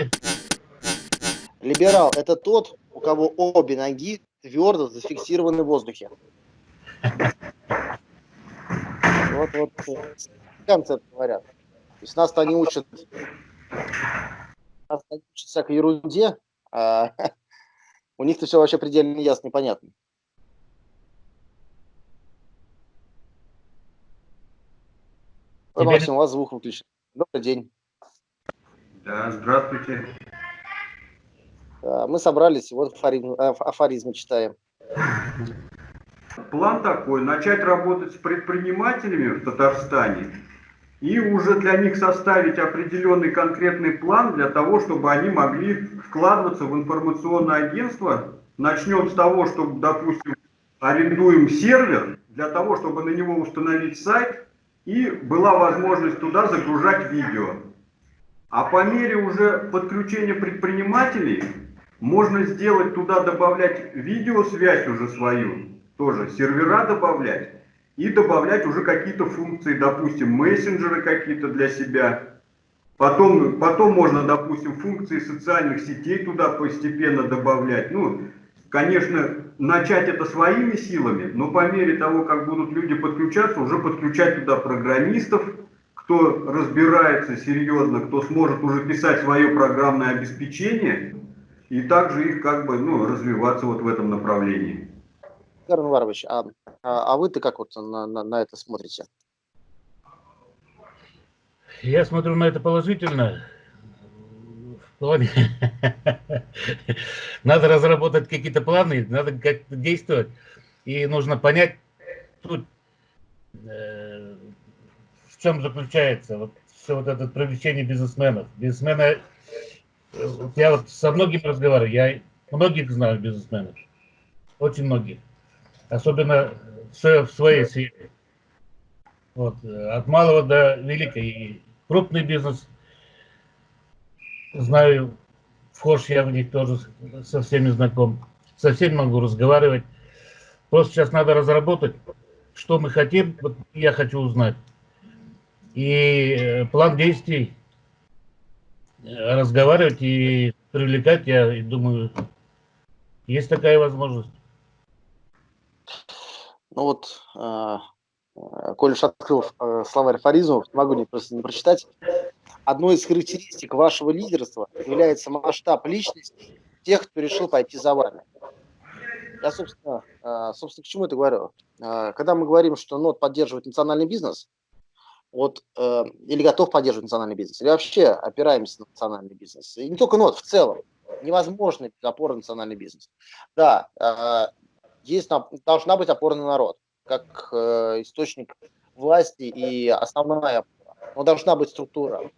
порядке. Либерал – это тот, у кого обе ноги твердо зафиксированы в воздухе. Вот, вот, концепт говорят. То есть нас-то они учат, нас они учат всякой ерунде, а у них-то все вообще предельно ясно и понятно. Теперь... Максим, у вас звук выключен. Добрый день. Да, здравствуйте. Мы собрались, вот афоризм, афоризмы читаем. План такой, начать работать с предпринимателями в Татарстане и уже для них составить определенный конкретный план для того, чтобы они могли вкладываться в информационное агентство. Начнем с того, что, допустим, арендуем сервер для того, чтобы на него установить сайт и была возможность туда загружать видео. А по мере уже подключения предпринимателей можно сделать туда, добавлять видеосвязь уже свою, тоже сервера добавлять, и добавлять уже какие-то функции, допустим, мессенджеры какие-то для себя. Потом, потом можно, допустим, функции социальных сетей туда постепенно добавлять. Ну, конечно, начать это своими силами, но по мере того, как будут люди подключаться, уже подключать туда программистов, кто разбирается серьезно, кто сможет уже писать свое программное обеспечение, и также их как бы ну, развиваться вот в этом направлении. Карл Варович, а, а, а вы-то как вот на, на, на это смотрите? Я смотрю на это положительно. В плане... надо разработать какие-то планы, надо как-то действовать. И нужно понять, тут, э, в чем заключается вот все вот это привлечение бизнесменов. Бизнесмены я вот со многими разговариваю, я многих знаю бизнесменов, очень многих, особенно в своей сфере. Вот, от малого до великой. И крупный бизнес, знаю, вхож я в них тоже со всеми знаком, со всеми могу разговаривать. Просто сейчас надо разработать, что мы хотим, вот я хочу узнать. И э, план действий разговаривать и привлекать, я думаю, есть такая возможность. Ну вот, э, э коль уж открыл э, словарь афоризмов, могу не, просто не прочитать. Одной из характеристик вашего лидерства является масштаб личности тех, кто решил пойти за вами. Я, собственно, э, собственно, к чему это говорю? Э, когда мы говорим, что НОТ поддерживает национальный бизнес, вот, э, или готов поддерживать национальный бизнес, или вообще опираемся на национальный бизнес. И не только НОТ, в целом. Невозможно без опоры на национальный бизнес. Да, э, есть, должна быть опора на народ, как э, источник власти и основная опора. Но должна быть структура.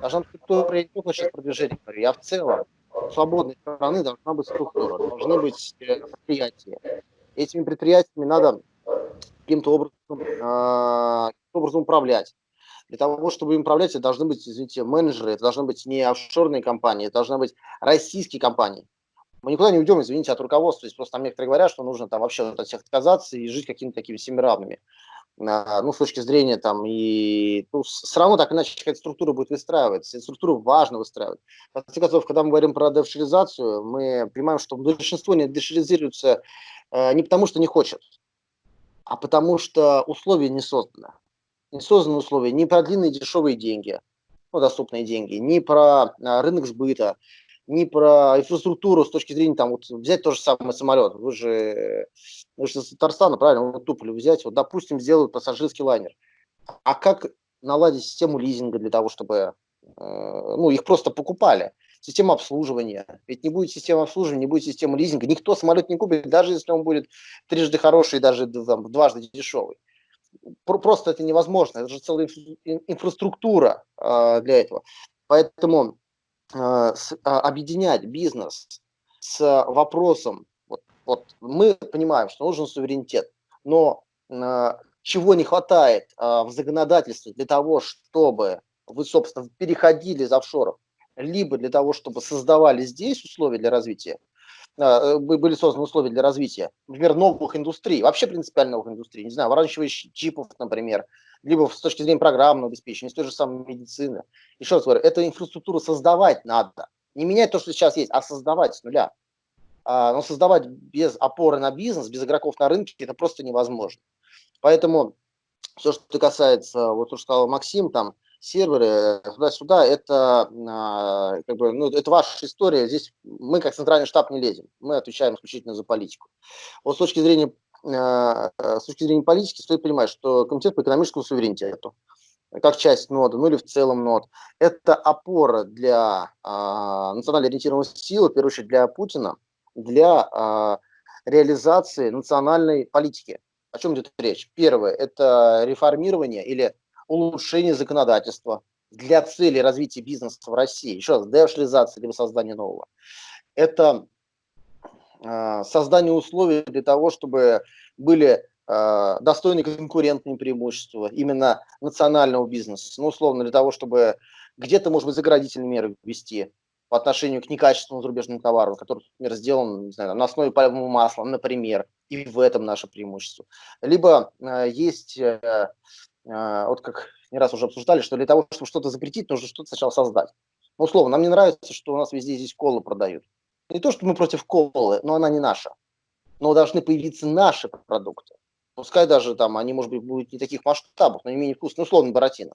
Должна быть структура, не только сейчас продвижение говорю, я в целом. Свободной страны должна быть структура, должны быть э, предприятия. Этими предприятиями надо каким-то образом, э, образом управлять. Для того, чтобы им управлять, это должны быть, извините, менеджеры, это должны быть не офшорные компании, это должны быть российские компании. Мы никуда не уйдем, извините, от руководства. Здесь просто там некоторые говорят, что нужно там вообще от всех отказаться и жить какими-то такими семиравными. А, ну, с точки зрения там, и ну, все равно так иначе какая-то структура будет выстраиваться. структуру важно выстраивать. В конце концов, когда мы говорим про дешеризацию, мы понимаем, что большинство не дешеризируется э, не потому, что не хочет, а потому что условия не созданы не созданы условия ни про длинные дешевые деньги, ну, доступные деньги, ни про а, рынок сбыта, ни про инфраструктуру с точки зрения, там, вот взять тот же самый самолет. Вы же, вы же из Татарстана, правильно, вот Туполю взять, вот, допустим, сделают пассажирский лайнер. А как наладить систему лизинга для того, чтобы, э, ну, их просто покупали? Система обслуживания. Ведь не будет системы обслуживания, не будет системы лизинга. Никто самолет не купит, даже если он будет трижды хороший, даже там, дважды дешевый просто это невозможно. Это же целая инфраструктура э, для этого. Поэтому с, э, объединять бизнес с вопросом, вот, вот мы понимаем, что нужен суверенитет, но чего не хватает в законодательстве для того, чтобы вы, собственно, переходили из офшоров, либо для того, чтобы создавали здесь условия для развития, были созданы условия для развития, например, новых индустрий, вообще принципиально новых индустрий, не знаю, выращивающих чипов, например, либо с точки зрения программного обеспечения, с той же самой медицины. Еще раз говорю, эту инфраструктуру создавать надо, Не менять то, что сейчас есть, а создавать с нуля. А, но создавать без опоры на бизнес, без игроков на рынке, это просто невозможно. Поэтому все, что касается, вот то, что сказал Максим, там, серверы туда-сюда, это, а, как бы, ну, это ваша история. Здесь мы, как центральный штаб, не лезем. Мы отвечаем исключительно за политику. Вот с точки зрения, а, с точки зрения политики стоит понимать, что Комитет по экономическому суверенитету, как часть нода, ну или в целом нод, это опора для а, национально ориентированной силы, в первую очередь для Путина, для реализации национальной политики. О чем идет речь? Первое – это реформирование или улучшение законодательства для цели развития бизнеса в России. Еще раз, деошлизация либо создание нового. Это э, создание условий для того, чтобы были э, достойные конкурентные преимущества именно национального бизнеса. Ну, условно, для того, чтобы где-то, может быть, заградительные меры ввести по отношению к некачественному зарубежному товару, который, например, сделан не знаю, на основе пальмового масла, например, и в этом наше преимущество. Либо э, есть, э, вот как не раз уже обсуждали, что для того, чтобы что-то запретить, нужно что-то сначала создать. Ну, условно, нам не нравится, что у нас везде здесь колы продают. Не то, что мы против колы, но она не наша. Но должны появиться наши продукты. Пускай даже там они, может быть, будут не таких масштабов, но не менее вкусные, ну, условно, баратина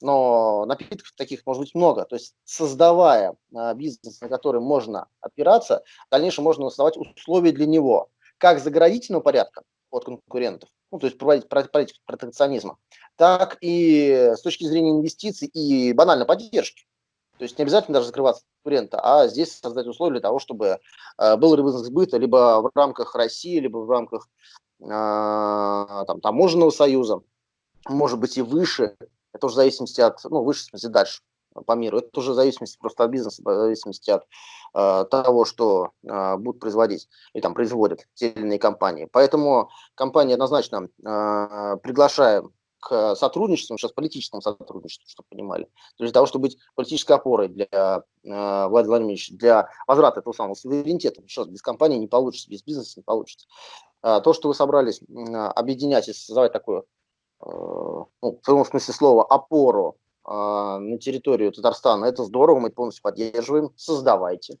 но напитков таких может быть много. То есть создавая а, бизнес, на который можно опираться, в дальнейшем можно создавать условия для него, как заградительного порядка от конкурентов, ну, то есть проводить политику протекционизма, так и с точки зрения инвестиций и банальной поддержки. То есть не обязательно даже закрываться конкурента, а здесь создать условия для того, чтобы э, был рынок сбыта либо в рамках России, либо в рамках э, там, таможенного союза, может быть и выше, это уже в зависимости от, ну, выше, в смысле, дальше по миру. Это уже в зависимости просто от бизнеса, в зависимости от э, того, что э, будут производить или там производят те или иные компании. Поэтому компании однозначно э, приглашаем к сотрудничеству, сейчас политическому сотрудничеству, чтобы понимали, для того, чтобы быть политической опорой для э, Владимира Владимировича, для возврата этого самого суверенитета. Еще без компании не получится, без бизнеса не получится. Э, то, что вы собрались э, объединять и создавать такую Э, ну, в прямом смысле слова, опору на территорию Татарстана, это здорово, мы полностью поддерживаем, создавайте.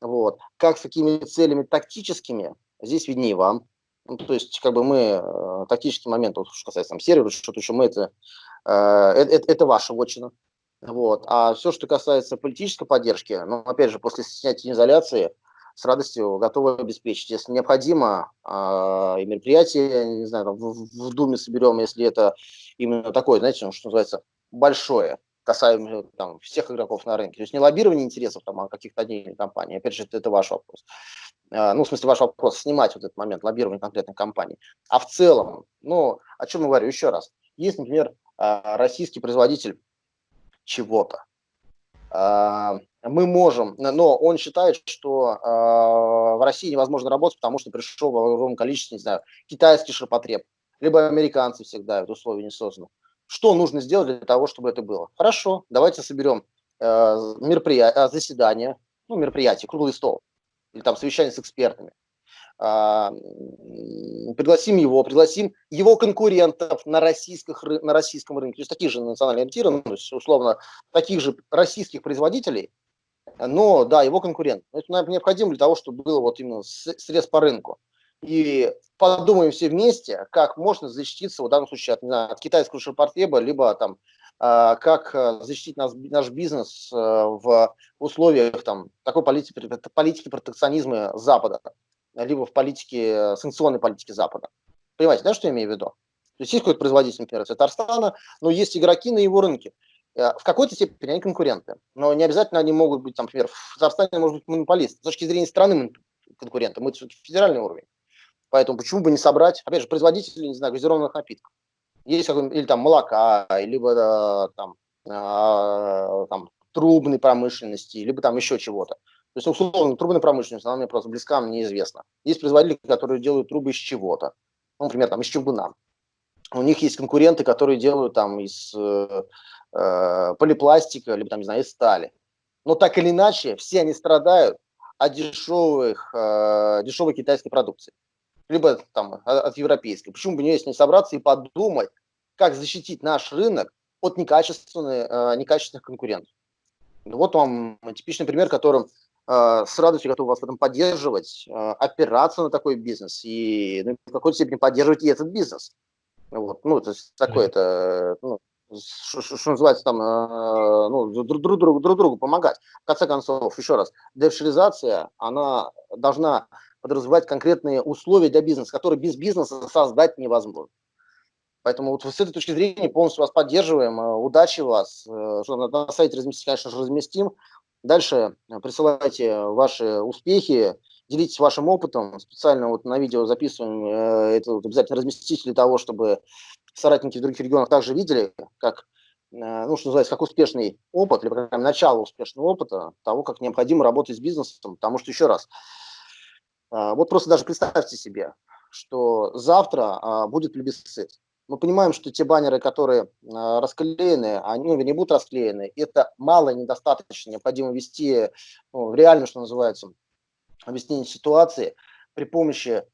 Вот. Как, с какими целями тактическими, здесь виднее вам. Ну, то есть, как бы мы, э, тактический момент, вот, что касается там, сервера, что-то еще, мы это, э, это, это ваша вотчина. Вот. А все, что касается политической поддержки, ну, опять же, после снятия изоляции, с радостью готовы обеспечить. Если необходимо, а, и мероприятие, не знаю, в, в Думе соберем, если это именно такое, знаете, что называется, большое, касаемо там, всех игроков на рынке. То есть не лоббирование интересов там, а каких-то отдельных компаний. Опять же, это, это ваш вопрос. А, ну, в смысле, ваш вопрос, снимать вот этот момент лоббирования конкретной компании. А в целом, ну, о чем я говорю еще раз. Есть, например, а, российский производитель чего-то мы можем, но он считает, что в России невозможно работать, потому что пришел в огромном количестве, не знаю, китайский ширпотреб, либо американцы всегда это условия не созданы. Что нужно сделать для того, чтобы это было? Хорошо, давайте соберем э, мероприятие, заседание, ну, мероприятие, круглый стол, или там совещание с экспертами. Э, пригласим его, пригласим его конкурентов на, российских, на российском рынке, то есть таких же национально ориентированных, есть, условно, таких же российских производителей, но, да, его конкурент. Это необходимо для того, чтобы было вот именно срез по рынку. И подумаем все вместе, как можно защититься в данном случае от, знаю, от китайского ширпотреба, либо там, э, как а, защитить нас, наш бизнес э, в условиях там, такой политики, политики протекционизма Запада, либо в политике, санкционной политике Запада. Понимаете, да, что я имею в виду? То есть есть какой-то производитель, например, Татарстана, но есть игроки на его рынке. Э, в какой-то степени они конкуренты, но не обязательно они могут быть, там, например, в Татарстане может быть монополист. С точки зрения страны конкурента, мы все-таки федеральный уровень. Поэтому почему бы не собрать, опять же, производители, не знаю, газированных напитков. Есть или там молока, либо там, а, там трубной промышленности, либо там еще чего-то. То есть, условно, трубная промышленность, она мне просто близка, мне известна. Есть производители, которые делают трубы из чего-то. Ну, например, там из чугуна. У них есть конкуренты, которые делают там из э, э, полипластика, либо там, не знаю, из стали. Но так или иначе, все они страдают от дешевых, э, дешевой китайской продукции. Либо там от европейской. Почему бы не с ней собраться и подумать, как защитить наш рынок от некачественных, э, некачественных конкурентов. Вот вам типичный пример, которым э, с радостью готов вас в этом поддерживать, опираться на такой бизнес и ну, в какой-то степени поддерживать и этот бизнес. Вот, ну, то есть такое это, ну, что, называется там, ну, друг, друг, друг, друг другу помогать. В конце концов, еще раз, дешеризация, она должна подразумевать конкретные условия для бизнеса, которые без бизнеса создать невозможно. Поэтому вот с этой точки зрения полностью вас поддерживаем. Э, удачи вас. Э, что на сайте разместить, конечно же, разместим. Дальше э, присылайте ваши успехи, делитесь вашим опытом. Специально вот на видео записываем это вот обязательно разместить для того, чтобы соратники в других регионах также видели, как, ну, что называется, как успешный опыт, или, по начало успешного опыта, того, как необходимо работать с бизнесом. Потому что, еще раз, вот просто даже представьте себе, что завтра будет плебисцит мы понимаем, что те баннеры, которые э, расклеены, они ну, не будут расклеены. Это мало и недостаточно. Необходимо вести ну, в реальную, что называется, объяснение ситуации при помощи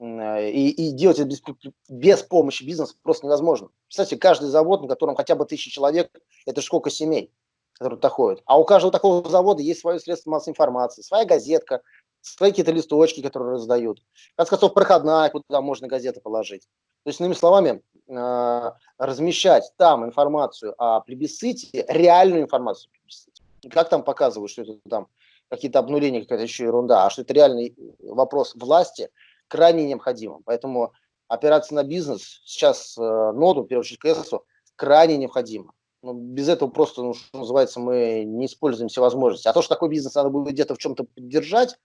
и, и делать это без, без помощи бизнеса просто невозможно. Кстати, каждый завод, на котором хотя бы тысяча человек, это сколько семей, которые туда ходят. А у каждого такого завода есть свое средство массовой информации, своя газетка, свои какие-то листочки, которые раздают. Конце концов, проходная, куда можно газеты положить. То есть, иными словами, э, размещать там информацию о плебисците, реальную информацию о плебисците. Как там показывают, что это там какие-то обнуления, какая-то еще ерунда, а что это реальный вопрос власти, крайне необходимо. Поэтому опираться на бизнес сейчас э, ноду, в первую очередь КСу, крайне необходимо. Ну, без этого просто, ну, что называется, мы не используем все возможности. А то, что такой бизнес надо будет где-то в чем-то поддержать,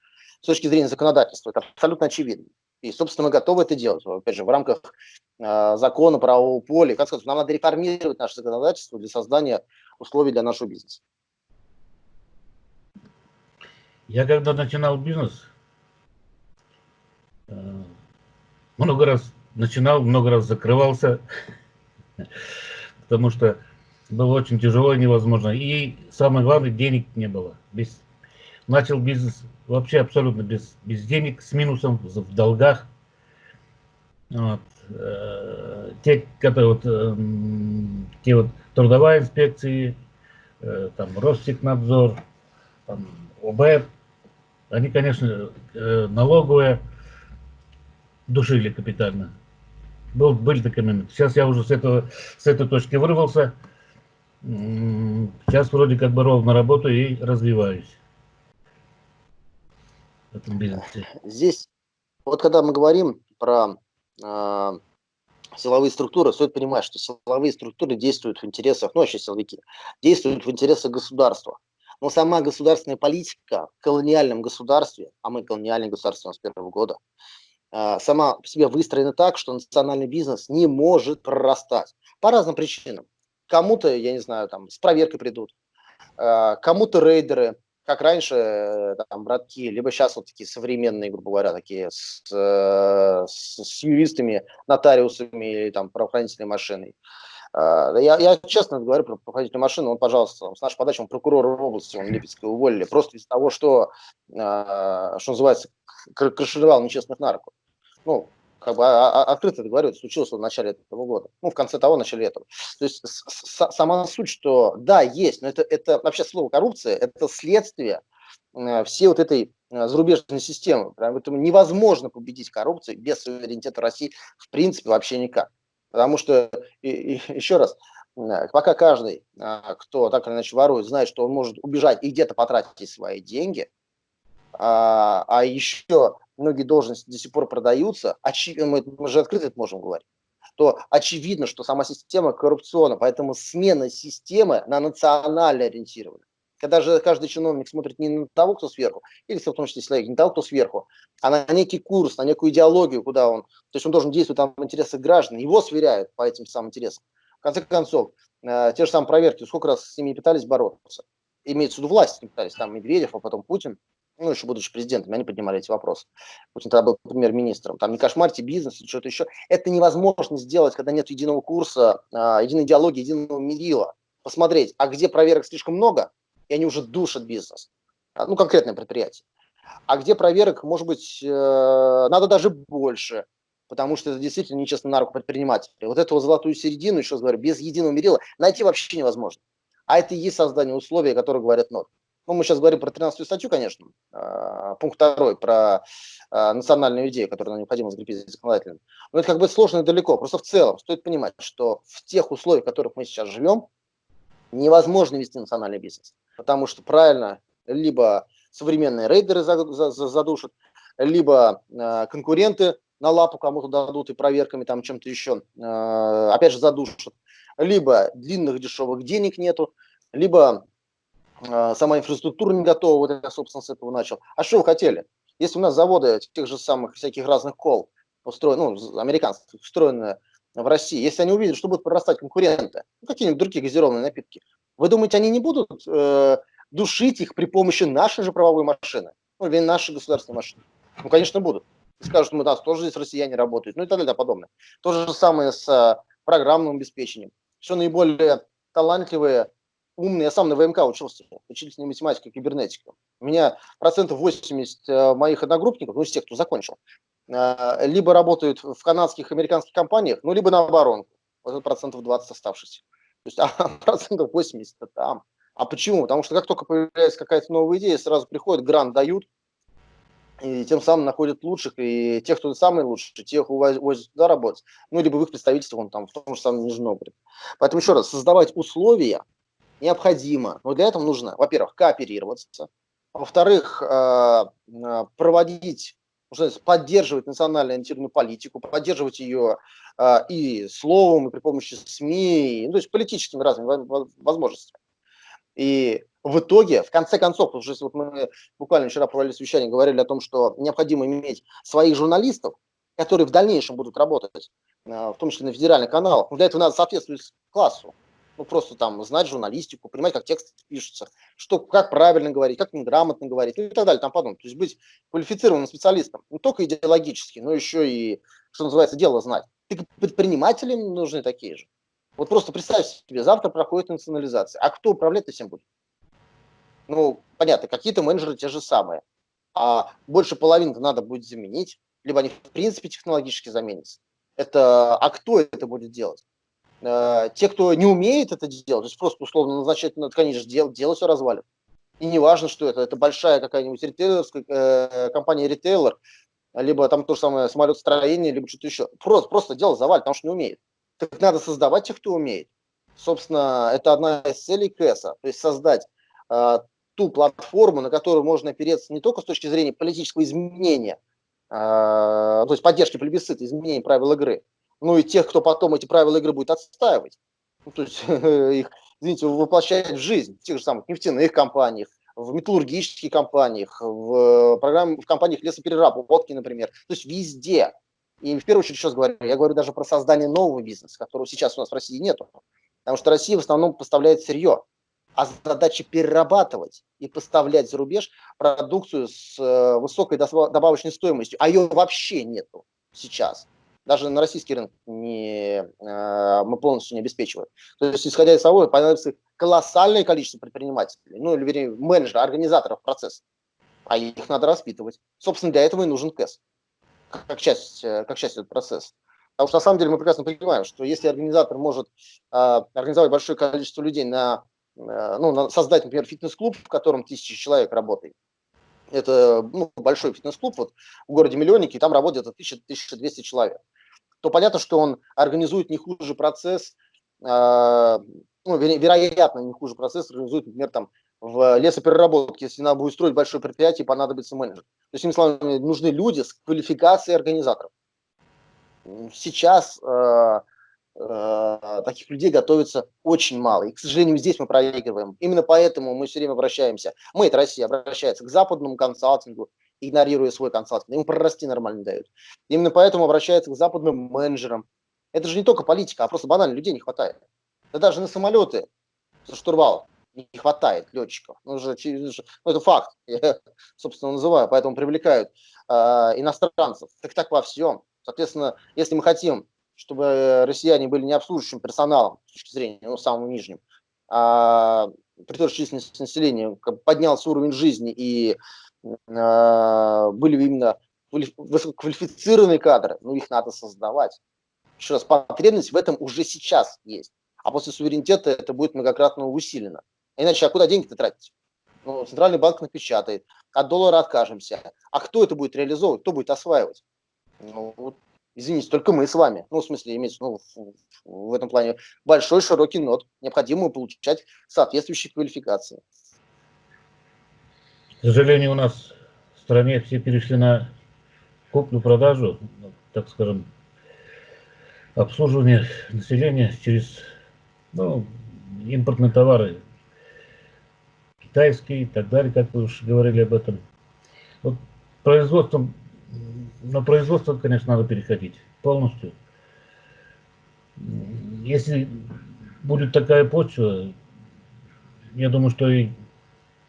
с точки зрения законодательства, это абсолютно очевидно. И, собственно, мы готовы это делать. Опять же, в рамках э, закона правового поля. Как сказать, нам надо реформировать наше законодательство для создания условий для нашего бизнеса. Я когда начинал бизнес, э, много раз начинал, много раз закрывался, потому что было очень тяжело и невозможно. И самое главное, денег не было. Без начал бизнес вообще абсолютно без, без денег, с минусом, в долгах. Вот. Э, те, которые вот, э, те вот трудовая инспекции, э, там Ростехнадзор, там ОБ, они, конечно, налоговые душили капитально. Был, были такие моменты. Сейчас я уже с, этого, с этой точки вырвался. Сейчас вроде как бы ровно работаю и развиваюсь в этом бизнесе? Здесь, вот когда мы говорим про э, силовые структуры, стоит понимать, что силовые структуры действуют в интересах, ну, вообще силовики, действуют в интересах государства. Но сама государственная политика в колониальном государстве, а мы колониальное государство с первого года, э, сама по себе выстроена так, что национальный бизнес не может прорастать. По разным причинам. Кому-то, я не знаю, там, с проверкой придут, э, кому-то рейдеры, как раньше, э, там, братки, либо сейчас вот такие современные, грубо говоря, такие с, э, с, с юристами, нотариусами или там правоохранительной машиной. А, я, я честно говорю про правоохранительную машину, он, пожалуйста, с нашей подачи, он прокурор области, он Липецкой уволили, просто из-за того, что, а, что называется, крышевал нечестных нарков. Ну, как бы а, а, открыто это говорю, это случилось в начале этого года, ну, в конце того, в начале этого. То есть сама суть, что да, есть, но это, это вообще слово коррупция, это следствие э, всей вот этой э, зарубежной системы. Поэтому невозможно победить коррупцию без суверенитета России в принципе вообще никак. Потому что, и, и, еще раз, э, пока каждый, кто так или иначе ворует, знает, что он может убежать и где-то потратить свои деньги, а, а еще многие должности до сих пор продаются, очи... мы, мы же открыто это можем говорить, то очевидно, что сама система коррупционна, поэтому смена системы на национально ориентирована. Когда же каждый чиновник смотрит не на того, кто сверху, или в том числе человек, не на того, кто сверху, а на некий курс, на некую идеологию, куда он, то есть он должен действовать там в интересах граждан, его сверяют по этим самым интересам. В конце концов, э, те же самые проверки, сколько раз с ними пытались бороться, имеется в виду власть, пытались, там Медведев, а потом Путин, ну, еще будучи президентом, они поднимали эти вопросы. Путин тогда был премьер-министром. Там не кошмарьте бизнес что-то еще. Это невозможно сделать, когда нет единого курса, а, единой идеологии, единого мерила. Посмотреть, а где проверок слишком много, и они уже душат бизнес. А, ну, конкретное предприятие. А где проверок, может быть, э, надо даже больше, потому что это действительно нечестно на руку предпринимателя. Вот эту золотую середину, еще раз говорю, без единого мерила найти вообще невозможно. А это и есть создание условий, которые говорят ноль. Ну, мы сейчас говорим про 13 статью, конечно, а, пункт второй, про а, национальную идею, которую необходимо закрепить законодательно. Но это как бы сложно и далеко. Просто в целом стоит понимать, что в тех условиях, в которых мы сейчас живем, невозможно вести национальный бизнес. Потому что правильно, либо современные рейдеры задушат, либо э, конкуренты на лапу кому-то дадут и проверками там чем-то еще, опять же, задушат, либо длинных дешевых денег нету, либо сама инфраструктура не готова, вот я, собственно, с этого начал. А что вы хотели? Если у нас заводы тех же самых всяких разных кол, устроены, ну, американских, устроенные в России, если они увидят, что будут прорастать конкуренты, ну, какие-нибудь другие газированные напитки, вы думаете, они не будут э, душить их при помощи нашей же правовой машины? Ну, или нашей государственной машины? Ну, конечно, будут. Скажут, мы, да, тоже здесь россияне работают, ну и так далее, подобное. То же самое с э, программным обеспечением. Все наиболее талантливые, умные, я сам на ВМК учился, учительной математика и кибернетика. У меня процентов 80 э, моих одногруппников, ну, из тех, кто закончил, э, либо работают в канадских, американских компаниях, ну, либо на оборонку. Вот процентов 20 оставшихся. То есть а, процентов 80 там. А почему? Потому что как только появляется какая-то новая идея, сразу приходят, грант дают, и тем самым находят лучших, и тех, кто самые лучшие, тех увозят туда работать, ну, либо в их представительство, он там, в том же самом Нижнем Новгороде. Поэтому еще раз, создавать условия необходимо, но для этого нужно, во-первых, кооперироваться, во-вторых, э, э, проводить, поддерживать национально ориентированную политику, поддерживать ее э, и словом, и при помощи СМИ, ну, то есть политическими разными возможностями. И в итоге, в конце концов, уже вот мы буквально вчера проводили совещание, говорили о том, что необходимо иметь своих журналистов, которые в дальнейшем будут работать, в том числе на федеральных каналах. Для этого надо соответствовать классу. Ну, просто там знать журналистику, понимать, как текст пишется, что, как правильно говорить, как грамотно говорить, ну и так далее, там подобное. То есть быть квалифицированным специалистом, не только идеологически, но еще и, что называется, дело знать. И предпринимателям нужны такие же. Вот просто представь себе, завтра проходит национализация. А кто управлять этим будет? Ну, понятно, какие-то менеджеры те же самые. А больше половины надо будет заменить, либо они в принципе технологически заменятся. Это, а кто это будет делать? Э, те, кто не умеет это делать, то есть просто условно назначать, ну, конечно, дело, дело все развалит. И не важно, что это, это большая какая-нибудь ритейлерская э, компания ритейлер, либо там то же самое самолетостроение, либо что-то еще. Просто, просто дело завалит, потому что не умеет так надо создавать тех, кто умеет. Собственно, это одна из целей КЭСа, то есть создать э, ту платформу, на которую можно опереться не только с точки зрения политического изменения, э, то есть поддержки плебисцита, изменения правил игры, но и тех, кто потом эти правила игры будет отстаивать, ну, то есть их, извините, воплощать в жизнь в тех же самых нефтяных компаниях, в металлургических компаниях, в, программ, в компаниях лесопереработки, например, то есть везде. И в первую очередь сейчас говорю, я говорю даже про создание нового бизнеса, которого сейчас у нас в России нету. Потому что Россия в основном поставляет сырье, а задача перерабатывать и поставлять за рубеж продукцию с э, высокой добавочной стоимостью, а ее вообще нету сейчас. Даже на российский рынок не, э, мы полностью не обеспечиваем. То есть, исходя из того, понадобится колоссальное количество предпринимателей, ну, или, вернее, менеджеров, организаторов процесса, а их надо распитывать. Собственно, для этого и нужен КЭС как часть, э, как часть этого процесса. Потому что на самом деле мы прекрасно понимаем, что если организатор может э, организовать большое количество людей на, э, ну, на создать, например, фитнес-клуб, в котором тысячи человек работает, это ну, большой фитнес-клуб вот, в городе Миллионники, там работает 1000-1200 человек, то понятно, что он организует не хуже процесс, э, ну, веро вероятно, не хуже процесс организует, например, там, в лесопереработке, если надо будет строить большое предприятие, понадобится менеджер. То есть, словами, нужны люди с квалификацией организаторов. Сейчас э, э, таких людей готовится очень мало. И, к сожалению, здесь мы проигрываем. Именно поэтому мы все время обращаемся, мы, это Россия, обращается к западному консалтингу, игнорируя свой консалтинг. Ему прорасти нормально дают. Именно поэтому обращается к западным менеджерам. Это же не только политика, а просто банально людей не хватает. Да даже на самолеты за штурвал не хватает летчиков. Ну, уже, ну, это факт, я, собственно, называю, поэтому привлекают э, иностранцев. Так так во всем. Соответственно, если мы хотим, чтобы россияне были не обслуживающим персоналом с точки зрения, ну, самым нижним, а при той же численности населения поднялся уровень жизни и были именно высококвалифицированные кадры, ну, их надо создавать. Еще раз, потребность в этом уже сейчас есть. А после суверенитета это будет многократно усилено. Иначе, а куда деньги-то тратить? Ну, центральный банк напечатает, от доллара откажемся. А кто это будет реализовывать, кто будет осваивать? Ну, вот, извините, только мы с вами. Ну, в смысле, имеется ну, в этом плане большой широкий нот. Необходимо получать соответствующие квалификации. Сожалению, у нас в стране все перешли на куплю-продажу, так скажем, обслуживание населения через ну, импортные товары, китайские и так далее, как вы уже говорили об этом. Вот производством, на производство, конечно, надо переходить полностью. Если будет такая почва, я думаю, что и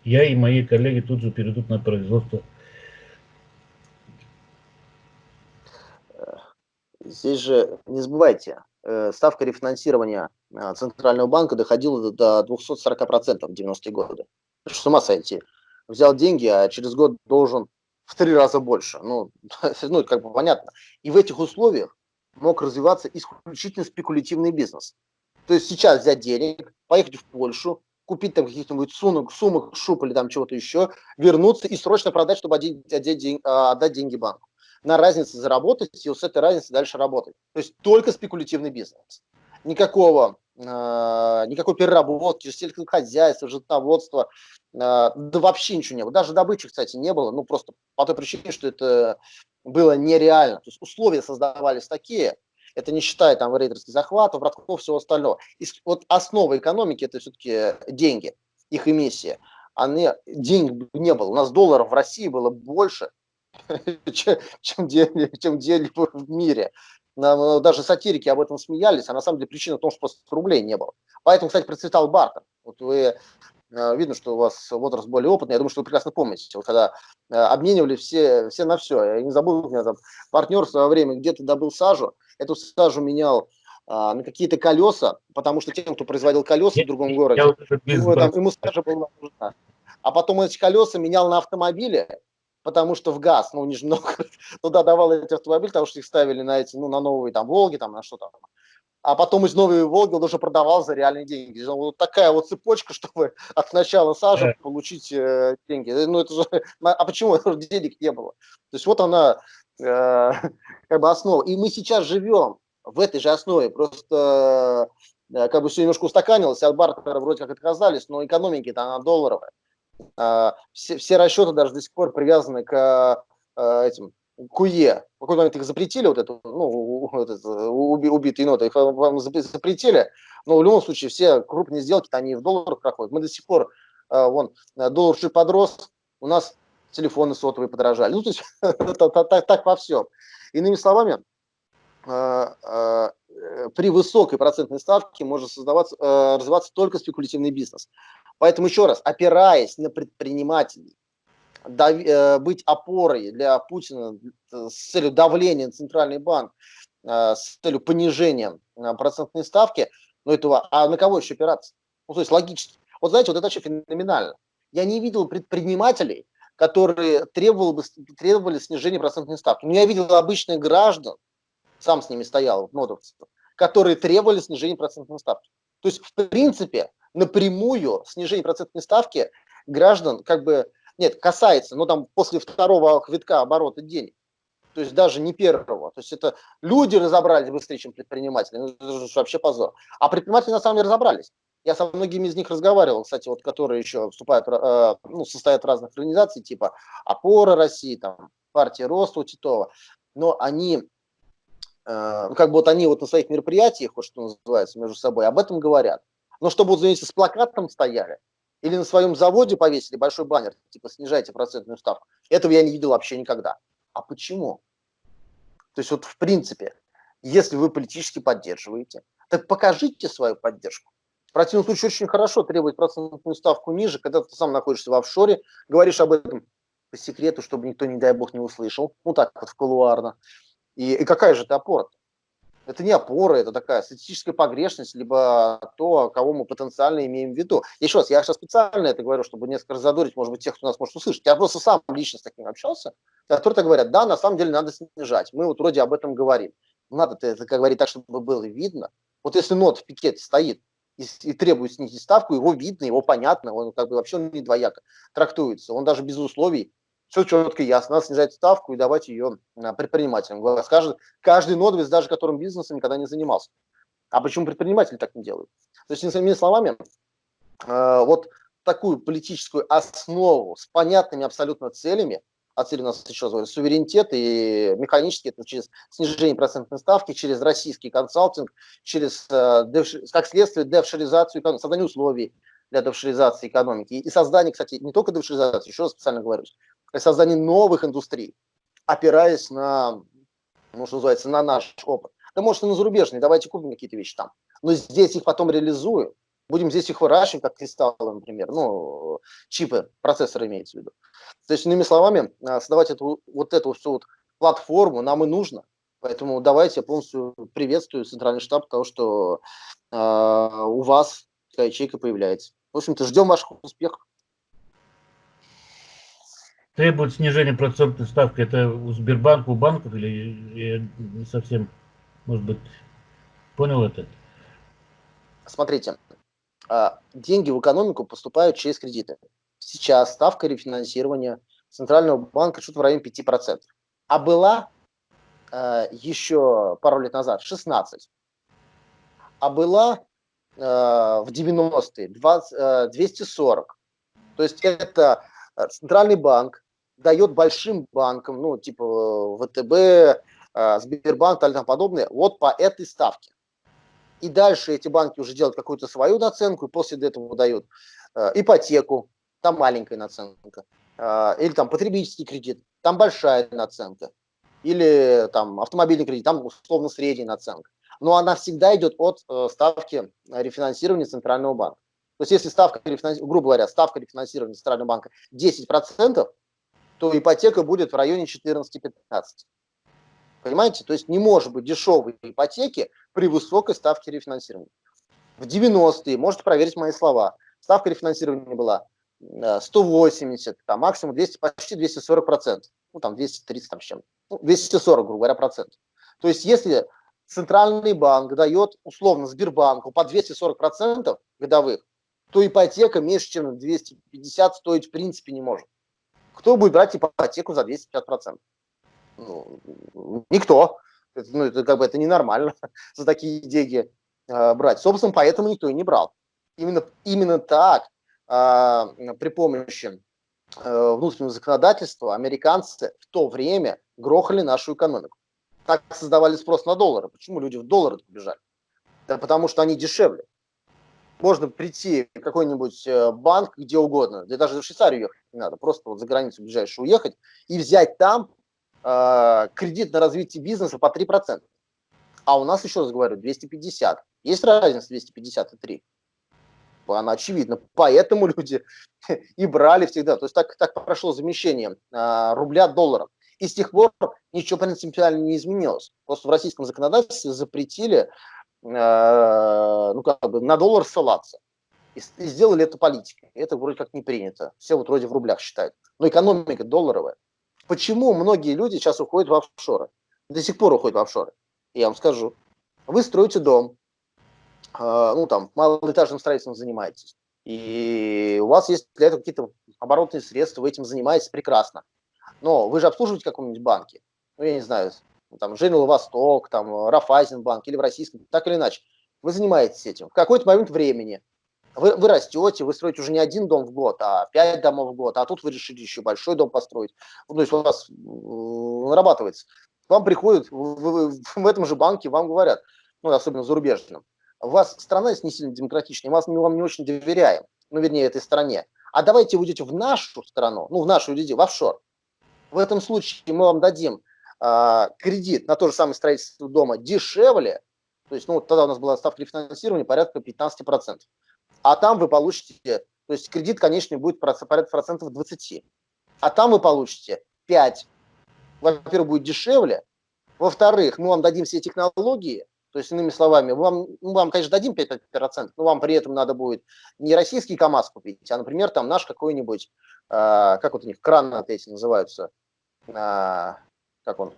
я и мои коллеги тут же перейдут на производство. Здесь же не забывайте, э, ставка рефинансирования э, Центрального банка доходила до 240% в 90-е годы с ума сойти. Взял деньги, а через год должен в три раза больше. Ну, ну, как бы понятно. И в этих условиях мог развиваться исключительно спекулятивный бизнес. То есть сейчас взять денег, поехать в Польшу, купить там каких-нибудь сумок, сумок, шуб или там чего-то еще, вернуться и срочно продать, чтобы отдать, отдать, а, отдать деньги банку. На разнице заработать и вот с этой разницей дальше работать. То есть только спекулятивный бизнес. Никакого а, никакой переработки, сельскохозяйства, животноводства, а, да вообще ничего не было. Даже добычи, кстати, не было, ну просто по той причине, что это было нереально. То есть условия создавались такие, это не считая там рейдерских захватов, братков, всего остального. И вот основа экономики это все-таки деньги, их эмиссия. Они, денег не было. У нас долларов в России было больше, чем, чем, где-либо в мире. Э, даже сатирики об этом смеялись, а на самом деле причина в том, что просто рублей не было. Поэтому, кстати, процветал бартер. Вот вы видно, что у вас возраст более опытный, я думаю, что вы прекрасно помните, вот когда э, обменивали все, все на все. Я не забыл, у меня там партнер в свое время где-то добыл сажу, эту сажу менял а, на какие-то колеса, потому что тем, кто производил колеса в другом городе, ему, там, ему сажа была нужна. А потом эти колеса менял на автомобиле, потому что в ГАЗ, ну, Нижний Новгород, туда давал эти автомобили, потому что их ставили на эти, ну, на новые там Волги, там, на что там. А потом из новой Волги он уже продавал за реальные деньги. Вот такая вот цепочка, чтобы от начала сажи получить э, деньги. Ну, это же, а почему денег не было? То есть вот она, э, как бы основа. И мы сейчас живем в этой же основе, просто э, как бы все немножко устаканилось, от бартера вроде как отказались, но экономики-то она долларовая. А, все, все расчеты даже до сих пор привязаны к а, этим КУЕ. В какой момент их запретили, вот эту, ну, этот, уби, убитые ноты, их вам запретили, но в любом случае все крупные сделки, они в долларах проходят. Мы до сих пор, а, вон, доллар чуть подрос, у нас телефоны сотовые подорожали. Ну, то есть так, во всем. Иными словами, при высокой процентной ставке может создаваться, развиваться только спекулятивный бизнес. Поэтому еще раз, опираясь на предпринимателей, э, быть опорой для Путина э, с целью давления на центральный банк, э, с целью понижения процентной ставки, ну этого, а на кого еще опираться? Ну, то есть логически. Вот знаете, вот это вообще феноменально. Я не видел предпринимателей, которые требовали, бы, требовали снижения процентной ставки. Но я видел обычных граждан, сам с ними стоял, нодовцев, которые требовали снижения процентной ставки. То есть, в принципе, напрямую снижение процентной ставки граждан как бы, нет, касается, но там после второго витка оборота денег. То есть даже не первого. То есть это люди разобрались быстрее, чем предприниматели. Ну, это же вообще позор. А предприниматели на самом деле разобрались. Я со многими из них разговаривал, кстати, вот которые еще вступают, э, ну, состоят в разных организаций, типа «Опора России», там, «Партия Роста» у Титова. Но они, э, ну, как бы вот они вот на своих мероприятиях, вот что называется, между собой, об этом говорят. Но чтобы, вот, извините, с плакатом стояли, или на своем заводе повесили большой баннер, типа снижайте процентную ставку, этого я не видел вообще никогда. А почему? То есть вот в принципе, если вы политически поддерживаете, так покажите свою поддержку. В противном случае очень хорошо требовать процентную ставку ниже, когда ты сам находишься в офшоре, говоришь об этом по секрету, чтобы никто, не дай бог, не услышал. Ну так вот, в кулуарно. И, и какая же ты опора? -то? Это не опора, это такая статистическая погрешность, либо то, кого мы потенциально имеем в виду. Еще раз, я сейчас специально это говорю, чтобы несколько разодорить, может быть, тех, кто нас может услышать. Я просто сам лично с таким общался, которые говорят, да, на самом деле надо снижать. Мы вот вроде об этом говорим. Надо это как говорить так, чтобы было видно. Вот если нот в пикете стоит, и, и требует снизить ставку, его видно, его понятно, он как бы вообще не двояко трактуется. Он даже без условий, все четко и ясно, надо снижать ставку и давать ее а, предпринимателям. Скажет каждый нодовец, даже которым бизнесом никогда не занимался. А почему предприниматели так не делают? То есть, иными словами, э, вот такую политическую основу с понятными абсолютно целями, а цели у нас еще раз суверенитет и механически это через снижение процентной ставки, через российский консалтинг, через, э, как следствие, девшеризацию, создание условий для девшеризации экономики и создание, кстати, не только девшеризации, еще раз специально говорю, создание новых индустрий, опираясь на, ну, что называется, на наш опыт. Да может и на зарубежные, давайте купим какие-то вещи там. Но здесь их потом реализуем, будем здесь их выращивать, как кристаллы, например, ну, чипы, процессоры имеется в виду. То есть, иными словами, а, создавать эту, вот эту всю вот платформу нам и нужно. Поэтому давайте я полностью приветствую Центральный штаб того, что э, у вас такая ячейка появляется. В общем-то, ждем ваших успехов. Требует снижения процентной ставки. Это у Сбербанка, у банков или я не совсем, может быть, понял это? Смотрите, а, деньги в экономику поступают через кредиты. Сейчас ставка рефинансирования Центрального банка что-то в районе 5%. А была э, еще пару лет назад 16. А была э, в 90-е 20, 240. То есть это Центральный банк дает большим банкам, ну типа ВТБ, э, Сбербанк и тому подобное, вот по этой ставке и дальше эти банки уже делают какую-то свою наценку, и после этого дают э, ипотеку, там маленькая наценка, э, или там потребительский кредит, там большая наценка, или там автомобильный кредит, там условно средняя наценка. Но она всегда идет от э, ставки рефинансирования Центрального банка. То есть если ставка, грубо говоря, ставка рефинансирования Центрального банка 10%, то ипотека будет в районе 14-15%. Понимаете? То есть не может быть дешевой ипотеки при высокой ставке рефинансирования. В 90-е, можете проверить мои слова, ставка рефинансирования была 180, э, там максимум 200, почти 240 процентов. Ну, там 230 там с чем. Ну, 240, грубо говоря, процентов. То есть если центральный банк дает условно Сбербанку по 240 процентов годовых, то ипотека меньше, чем 250 стоить в принципе не может. Кто будет брать ипотеку за 250 процентов? Ну, никто. Это, ну, это как бы это ненормально за такие деньги э, брать. Собственно, поэтому никто и не брал. Именно, именно так э, при помощи э, внутреннего законодательства американцы в то время грохали нашу экономику. Так создавали спрос на доллары. Почему люди в доллары побежали? Да потому что они дешевле. Можно прийти в какой-нибудь э, банк где угодно, да даже в Швейцарию ехать не надо, просто вот за границу ближайшую уехать и взять там э, кредит на развитие бизнеса по 3%. А у нас, еще раз говорю, 250. Есть разница 250 и 3? Она очевидна. Поэтому люди и брали всегда. То есть так, так прошло замещение э, рубля долларом. И с тех пор ничего принципиально не изменилось. Просто в российском законодательстве запретили ну, как бы на доллар ссылаться. И, и сделали это политикой. Это вроде как не принято. Все вот вроде в рублях считают. Но экономика долларовая. Почему многие люди сейчас уходят в офшоры? До сих пор уходят в офшоры. Я вам скажу. Вы строите дом, э, ну там, малоэтажным строительством занимаетесь, и у вас есть для этого какие-то оборотные средства, вы этим занимаетесь прекрасно. Но вы же обслуживаете каком-нибудь банке, ну я не знаю, там Женил Восток, там Рафайзенбанк или в российском, так или иначе. Вы занимаетесь этим. В какой-то момент времени вы, вы растете, вы строите уже не один дом в год, а пять домов в год, а тут вы решили еще большой дом построить. Ну, то есть у вас нарабатывается. Вам приходят в, в, в этом же банке, вам говорят, ну, особенно зарубежным, у вас страна не сильно демократичная, мы вам не очень доверяем, ну, вернее, этой стране. А давайте вы идете в нашу страну, ну, в нашу людей, в офшор. В этом случае мы вам дадим кредит на то же самое строительство дома дешевле, то есть, ну, тогда у нас была ставка рефинансирования порядка 15% а там вы получите, то есть кредит конечный будет порядка процентов 20, а там вы получите 5. Во-первых, будет дешевле, во-вторых, мы вам дадим все технологии, то есть, иными словами, вам, мы вам, конечно, дадим 5%, но вам при этом надо будет не российский КАМАЗ купить, а, например, там наш какой-нибудь, э, как вот у них, кран эти называются, э, как он,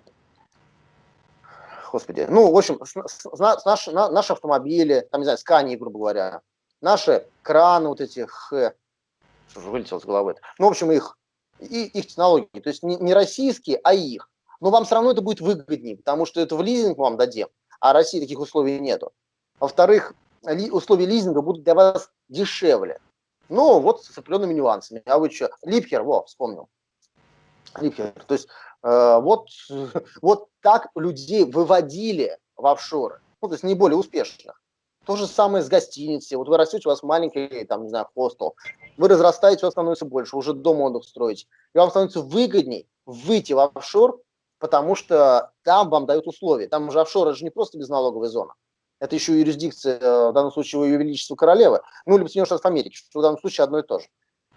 господи, ну, в общем, с, с, наши, на, наши автомобили, там, не знаю, скани, грубо говоря, наши краны вот эти, х, что же вылетело с головы, ну, в общем, их, и, их технологии, то есть не, не российские, а их. Но вам все равно это будет выгоднее, потому что это в лизинг вам дадим, а России таких условий нету. Во-вторых, ли, условия лизинга будут для вас дешевле. Но вот с определенными нюансами. А вы что? Липкер, во, вспомнил. Липкер. То есть вот, вот так людей выводили в офшоры. Ну, то есть не более успешных. То же самое с гостиницей. Вот вы растете, у вас маленький, там, не знаю, хостел. Вы разрастаете, у вас становится больше, уже дом отдых строите. И вам становится выгодней выйти в офшор, потому что там вам дают условия. Там уже офшор, это же не просто безналоговая зона. Это еще юрисдикция, э, в данном случае, Ее Величества Королевы, ну, либо Соединенных Штатов Америки, что в данном случае одно и то же.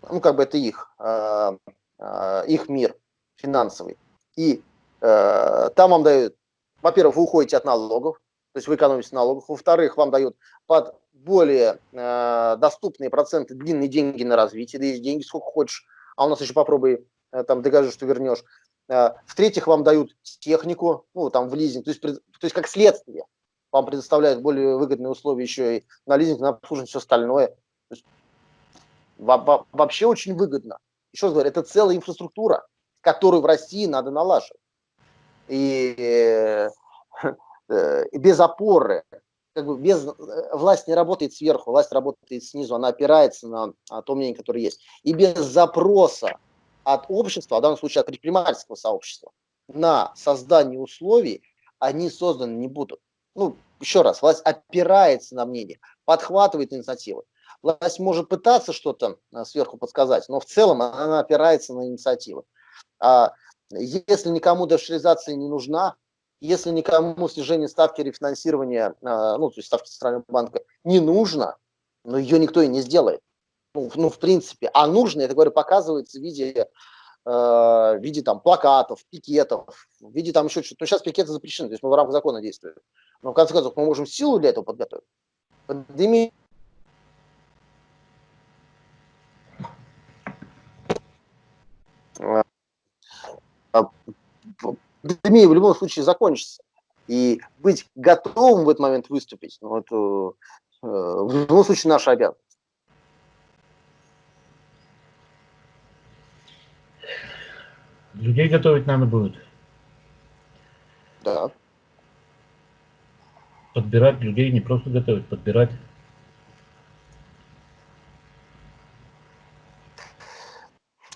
Ну, как бы это их, э, э, их мир финансовый. И там вам дают, во-первых, вы уходите от налогов, то есть вы экономите налогов. Во-вторых, вам дают под более доступные проценты длинные деньги на развитие, да есть деньги сколько хочешь, а у нас еще попробуй там докажи, что вернешь. В-третьих, вам дают технику, ну, там, в лизинг, то есть, то есть как следствие вам предоставляют более выгодные условия еще и на лизинг, на обслуживание, все остальное. То есть, вообще очень выгодно. Еще раз говорю, это целая инфраструктура, которую в России надо налаживать. И, э, и без опоры, как бы без, э, власть не работает сверху, власть работает снизу, она опирается на, на то мнение, которое есть. И без запроса от общества, в данном случае от предпринимательского сообщества, на создание условий, они созданы не будут ну, еще раз, власть опирается на мнение, подхватывает инициативы. Власть может пытаться что-то сверху подсказать, но в целом она опирается на инициативы. А если никому дешеризация не нужна, если никому снижение ставки рефинансирования, а, ну, то есть ставки Центрального банка не нужно, но ее никто и не сделает. Ну, ну в принципе. А нужно, это, говорю, показывается в виде Э, в виде там плакатов, пикетов, в виде там еще что-то. Но сейчас пикеты запрещены, то есть мы в рамках закона действуем. Но в конце концов мы можем силу для этого подготовить. Пандемия пандемия в любом случае закончится. И быть готовым в этот момент выступить, ну, это э, в любом случае наша обязанность. Людей готовить надо будет. Да. Подбирать людей, не просто готовить, подбирать.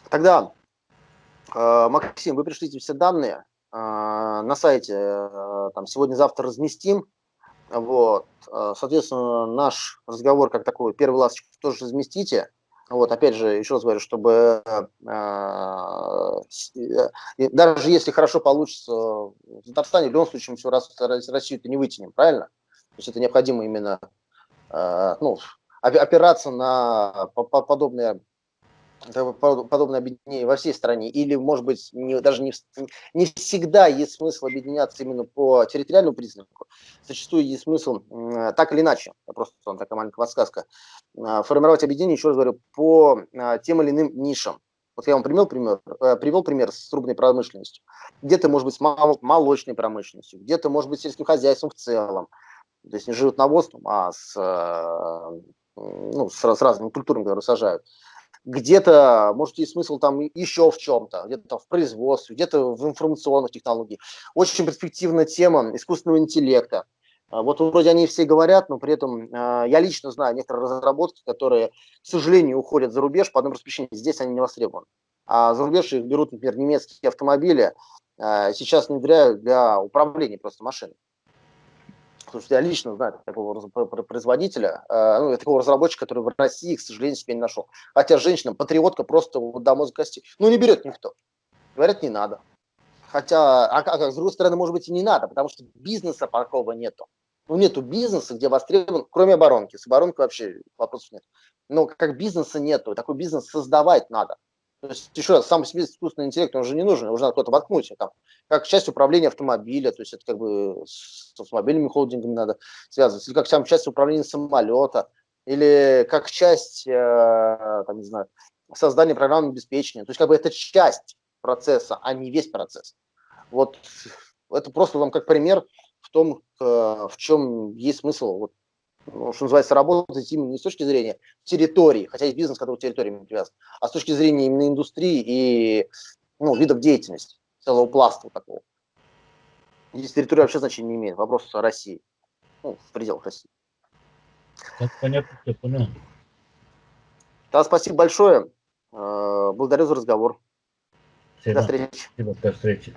Тогда, Максим, вы пришлите все данные э, на сайте, э, там сегодня-завтра разместим. Вот, соответственно, наш разговор как такой, первый ласточку тоже разместите. Вот, опять же, еще раз говорю, чтобы э, э, даже если хорошо получится в Татарстане, в любом случае мы всю Россию это не вытянем, правильно? То есть это необходимо именно э, ну, опираться на подобные подобное объединение во всей стране, или, может быть, не, даже не, не всегда есть смысл объединяться именно по территориальному признаку, зачастую есть смысл так или иначе, просто там такая маленькая подсказка, а, формировать объединение, еще раз говорю, по а, тем или иным нишам. Вот я вам привел пример, э, привел пример с трубной промышленностью. Где-то, может быть, с молочной промышленностью, где-то, может быть, сельским хозяйством в целом. То есть не живут навозом, а с, э, ну, с, с разными культурами, которые сажают где-то, может, есть смысл там еще в чем-то, где-то в производстве, где-то в информационных технологиях. Очень перспективная тема искусственного интеллекта. А, вот вроде они все говорят, но при этом а, я лично знаю некоторые разработки, которые, к сожалению, уходят за рубеж по одной простой причине. Здесь они не востребованы. А за рубеж их берут, например, немецкие автомобили, а, сейчас внедряют для управления просто машиной. Потому что я лично знаю такого производителя, э, ну, такого разработчика, который в России, к сожалению, себе не нашел. Хотя женщина, патриотка просто вот, до мозга кости. Ну, не берет никто. Говорят, не надо. Хотя, а, а, с другой стороны, может быть, и не надо, потому что бизнеса такого нету. Ну, нету бизнеса, где востребован, кроме оборонки. С оборонкой вообще вопросов нет. Но как бизнеса нету, такой бизнес создавать надо. То есть, еще раз, сам себе искусственный интеллект, он уже не нужен, уже надо куда-то воткнуть, там, как часть управления автомобиля, то есть это как бы с автомобильными холдингами надо связывать, или как сам часть управления самолета, или как часть, э, там, не знаю, создания программного обеспечения. То есть как бы это часть процесса, а не весь процесс. Вот это просто вам как пример в том, в чем есть смысл, вот, ну, что называется, работать именно не с точки зрения территории, хотя есть бизнес, который территориями привязан, а с точки зрения именно индустрии и ну, видов деятельности, целого пласта такого. Здесь территория вообще значения не имеет, вопрос о России, ну, в пределах России. Так, понятно, все понял. Да, спасибо большое. Э, благодарю за разговор. Всем До встречи. Спасибо, до встречи.